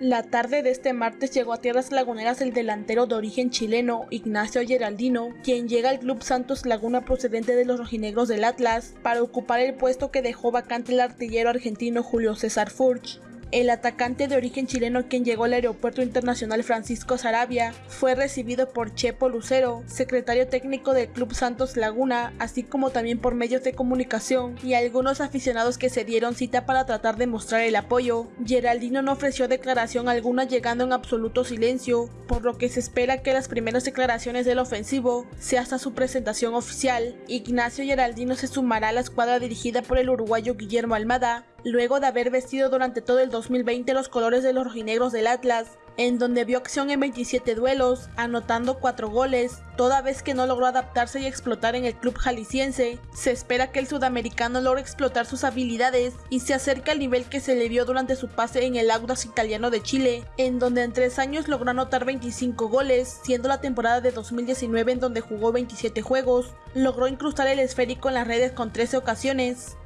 La tarde de este martes llegó a tierras laguneras el delantero de origen chileno Ignacio Geraldino, quien llega al Club Santos Laguna procedente de los rojinegros del Atlas para ocupar el puesto que dejó vacante el artillero argentino Julio César Furch. El atacante de origen chileno quien llegó al Aeropuerto Internacional Francisco Sarabia fue recibido por Chepo Lucero, secretario técnico del Club Santos Laguna, así como también por medios de comunicación y algunos aficionados que se dieron cita para tratar de mostrar el apoyo. Geraldino no ofreció declaración alguna llegando en absoluto silencio, por lo que se espera que las primeras declaraciones del ofensivo sea hasta su presentación oficial. Ignacio Geraldino se sumará a la escuadra dirigida por el uruguayo Guillermo Almada, luego de haber vestido durante todo el 2020 los colores de los rojinegros del Atlas, en donde vio acción en 27 duelos, anotando 4 goles, toda vez que no logró adaptarse y explotar en el club jalisciense. Se espera que el sudamericano logre explotar sus habilidades y se acerque al nivel que se le vio durante su pase en el Audax italiano de Chile, en donde en 3 años logró anotar 25 goles, siendo la temporada de 2019 en donde jugó 27 juegos, logró incrustar el esférico en las redes con 13 ocasiones.